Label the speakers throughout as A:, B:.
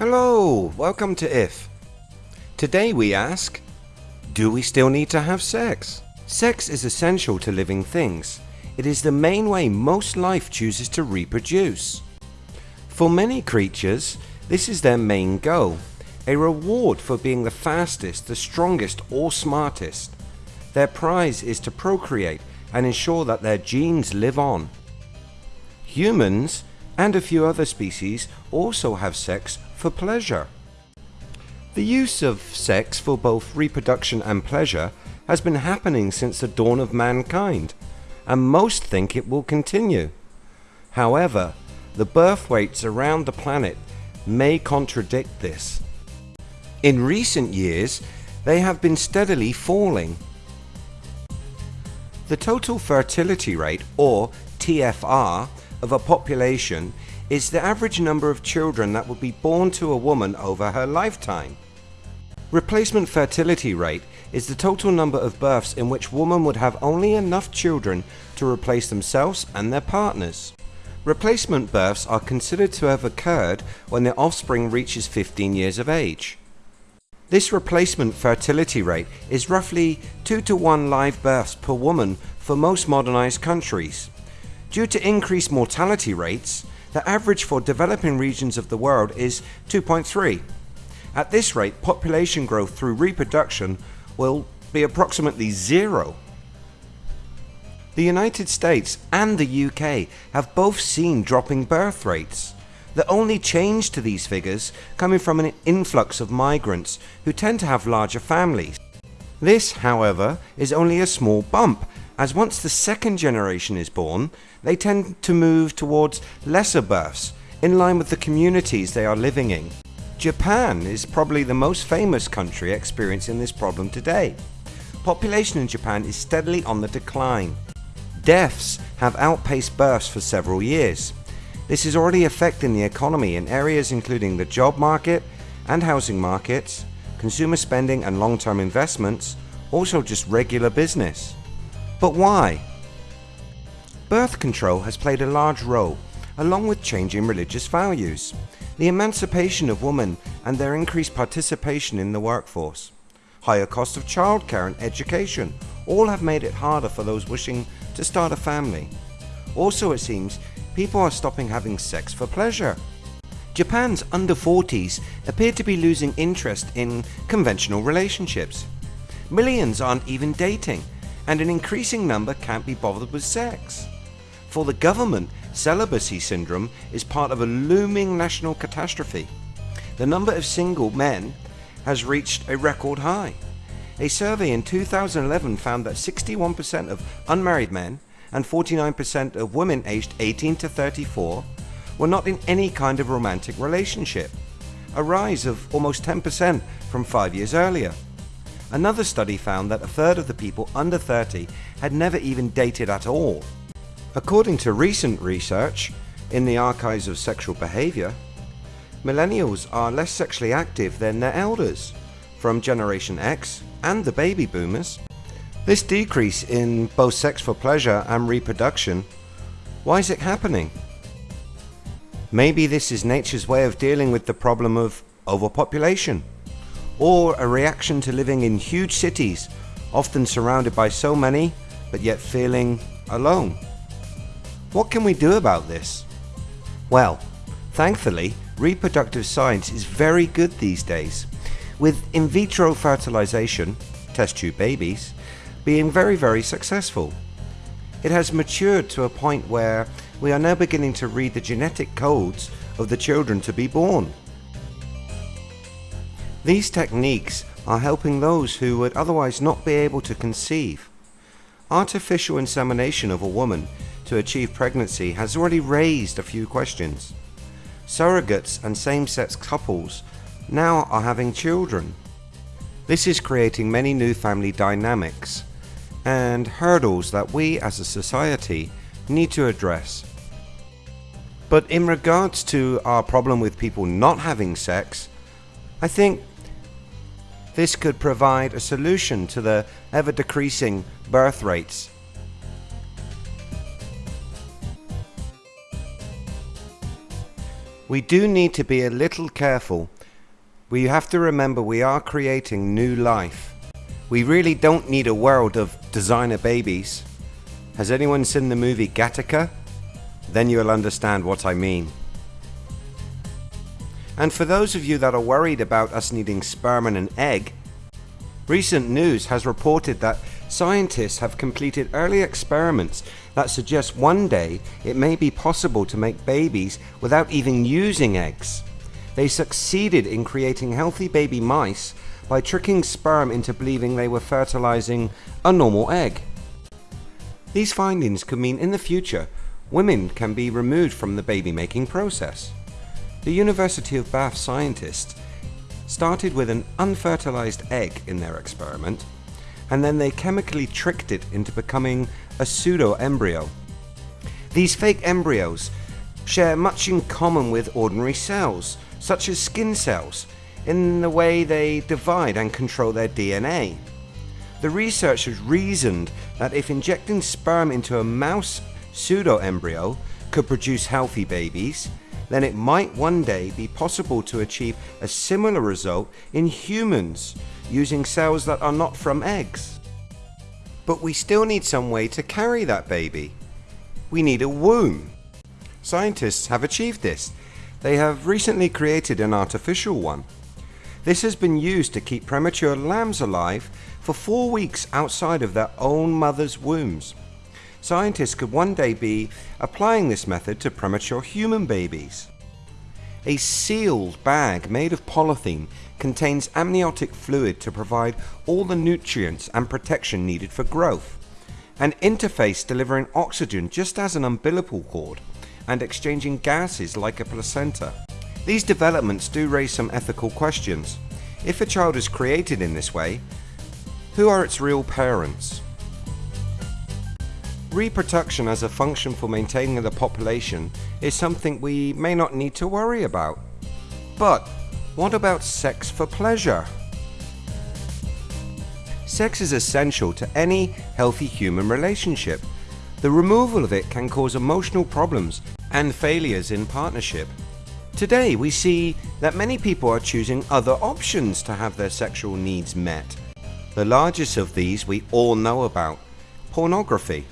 A: Hello, welcome to IF. Today we ask, do we still need to have sex? Sex is essential to living things. It is the main way most life chooses to reproduce. For many creatures, this is their main goal, a reward for being the fastest, the strongest or smartest. Their prize is to procreate and ensure that their genes live on. Humans and a few other species also have sex for pleasure. The use of sex for both reproduction and pleasure has been happening since the dawn of mankind, and most think it will continue. However, the birth rates around the planet may contradict this. In recent years, they have been steadily falling. The total fertility rate, or TFR, of a population is the average number of children that would be born to a woman over her lifetime. Replacement fertility rate is the total number of births in which women would have only enough children to replace themselves and their partners. Replacement births are considered to have occurred when the offspring reaches 15 years of age. This replacement fertility rate is roughly 2 to 1 live births per woman for most modernized countries. Due to increased mortality rates, the average for developing regions of the world is 2.3. At this rate, population growth through reproduction will be approximately zero. The United States and the UK have both seen dropping birth rates. The only change to these figures coming from an influx of migrants who tend to have larger families. This, however, is only a small bump as once the second generation is born, they tend to move towards lesser births in line with the communities they are living in. Japan is probably the most famous country experiencing this problem today. Population in Japan is steadily on the decline. Deaths have outpaced births for several years. This is already affecting the economy in areas including the job market and housing markets, consumer spending and long-term investments, also just regular business. But why? Birth control has played a large role along with changing religious values, the emancipation of women and their increased participation in the workforce, higher cost of childcare and education all have made it harder for those wishing to start a family. Also it seems people are stopping having sex for pleasure. Japan's under 40s appear to be losing interest in conventional relationships. Millions aren't even dating and an increasing number can't be bothered with sex. For the government, celibacy syndrome is part of a looming national catastrophe. The number of single men has reached a record high. A survey in 2011 found that 61% of unmarried men and 49% of women aged 18 to 34 were not in any kind of romantic relationship, a rise of almost 10% from five years earlier. Another study found that a third of the people under 30 had never even dated at all. According to recent research in the archives of sexual behavior, millennials are less sexually active than their elders from Generation X and the baby boomers. This decrease in both sex for pleasure and reproduction, why is it happening? Maybe this is nature's way of dealing with the problem of overpopulation or a reaction to living in huge cities, often surrounded by so many, but yet feeling alone. What can we do about this? Well, thankfully, reproductive science is very good these days, with in vitro fertilization, test tube babies, being very very successful. It has matured to a point where we are now beginning to read the genetic codes of the children to be born. These techniques are helping those who would otherwise not be able to conceive. Artificial insemination of a woman to achieve pregnancy has already raised a few questions. Surrogates and same-sex couples now are having children. This is creating many new family dynamics and hurdles that we as a society need to address. But in regards to our problem with people not having sex, I think this could provide a solution to the ever decreasing birth rates. We do need to be a little careful. We have to remember we are creating new life. We really don't need a world of designer babies. Has anyone seen the movie Gattaca? Then you'll understand what I mean. And for those of you that are worried about us needing sperm and an egg, recent news has reported that scientists have completed early experiments that suggest one day it may be possible to make babies without even using eggs. They succeeded in creating healthy baby mice by tricking sperm into believing they were fertilizing a normal egg. These findings could mean in the future women can be removed from the baby making process. The University of Bath scientists started with an unfertilized egg in their experiment and then they chemically tricked it into becoming a pseudo embryo. These fake embryos share much in common with ordinary cells, such as skin cells, in the way they divide and control their DNA. The researchers reasoned that if injecting sperm into a mouse pseudo embryo could produce healthy babies, then it might one day be possible to achieve a similar result in humans using cells that are not from eggs. But we still need some way to carry that baby. We need a womb. Scientists have achieved this. They have recently created an artificial one. This has been used to keep premature lambs alive for four weeks outside of their own mother's wombs. Scientists could one day be applying this method to premature human babies. A sealed bag made of polythene contains amniotic fluid to provide all the nutrients and protection needed for growth. An interface delivering oxygen just as an umbilical cord and exchanging gases like a placenta. These developments do raise some ethical questions. If a child is created in this way, who are its real parents? Reproduction as a function for maintaining the population is something we may not need to worry about. But what about sex for pleasure? Sex is essential to any healthy human relationship. The removal of it can cause emotional problems and failures in partnership. Today we see that many people are choosing other options to have their sexual needs met. The largest of these we all know about, pornography.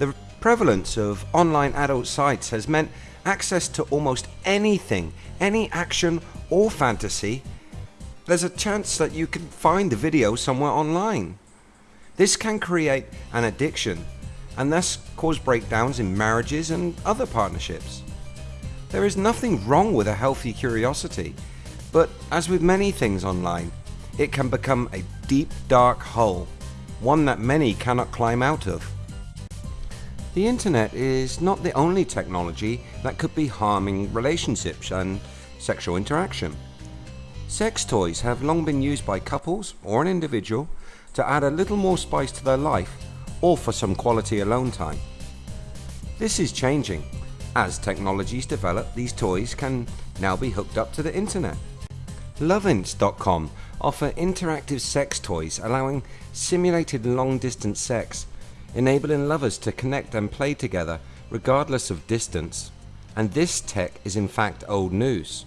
A: The prevalence of online adult sites has meant access to almost anything, any action or fantasy, there's a chance that you can find the video somewhere online. This can create an addiction and thus cause breakdowns in marriages and other partnerships. There is nothing wrong with a healthy curiosity, but as with many things online, it can become a deep dark hole, one that many cannot climb out of. The internet is not the only technology that could be harming relationships and sexual interaction. Sex toys have long been used by couples or an individual to add a little more spice to their life or for some quality alone time. This is changing. As technologies develop, these toys can now be hooked up to the internet. Lovense.com offer interactive sex toys allowing simulated long distance sex enabling lovers to connect and play together regardless of distance. And this tech is in fact old news.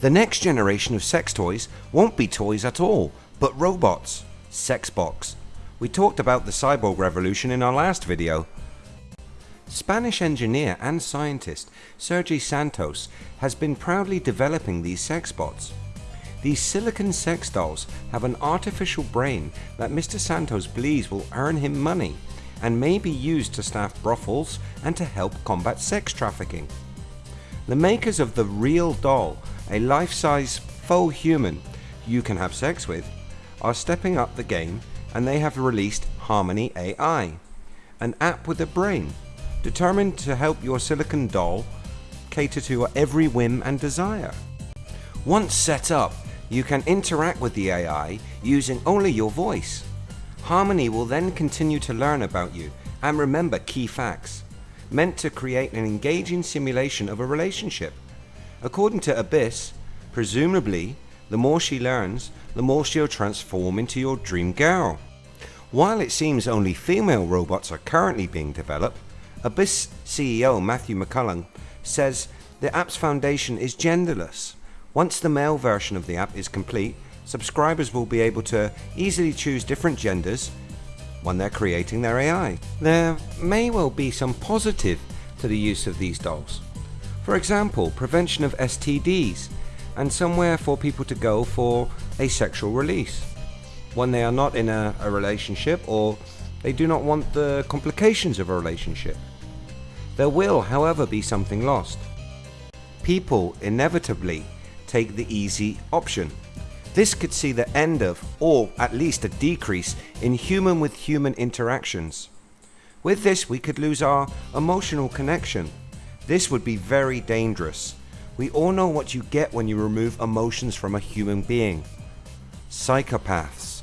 A: The next generation of sex toys won't be toys at all, but robots, Sexbots. We talked about the cyborg revolution in our last video. Spanish engineer and scientist Sergi Santos has been proudly developing these sexbots. These silicon sex dolls have an artificial brain that Mr. Santos believes will earn him money and may be used to staff brothels and to help combat sex trafficking. The makers of the Real Doll, a life-size faux human you can have sex with, are stepping up the game and they have released Harmony AI, an app with a brain determined to help your silicon doll cater to every whim and desire. Once set up, you can interact with the AI using only your voice. Harmony will then continue to learn about you and remember key facts, meant to create an engaging simulation of a relationship. According to Abyss, presumably, the more she learns, the more she'll transform into your dream girl. While it seems only female robots are currently being developed, Abyss CEO Matthew McMullen says the app's foundation is genderless. Once the male version of the app is complete, subscribers will be able to easily choose different genders when they're creating their AI. There may well be some positive to the use of these dolls. For example, prevention of STDs and somewhere for people to go for a sexual release when they are not in a, a relationship or they do not want the complications of a relationship. There will, however, be something lost. People inevitably take the easy option. This could see the end of, or at least a decrease, in human with human interactions. With this, we could lose our emotional connection. This would be very dangerous. We all know what you get when you remove emotions from a human being. Psychopaths.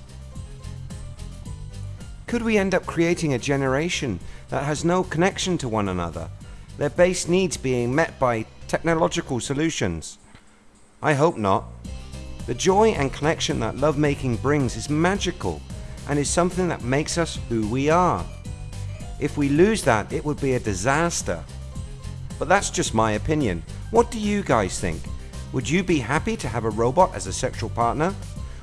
A: Could we end up creating a generation that has no connection to one another, their base needs being met by technological solutions? I hope not. The joy and connection that lovemaking brings is magical and is something that makes us who we are. If we lose that, it would be a disaster. But that's just my opinion. What do you guys think? Would you be happy to have a robot as a sexual partner?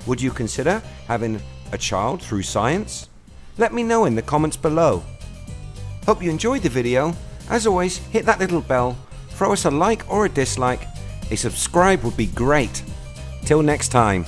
A: Would you consider having a child through science? Let me know in the comments below. Hope you enjoyed the video. As always, hit that little bell, throw us a like or a dislike. A subscribe would be great. Till next time.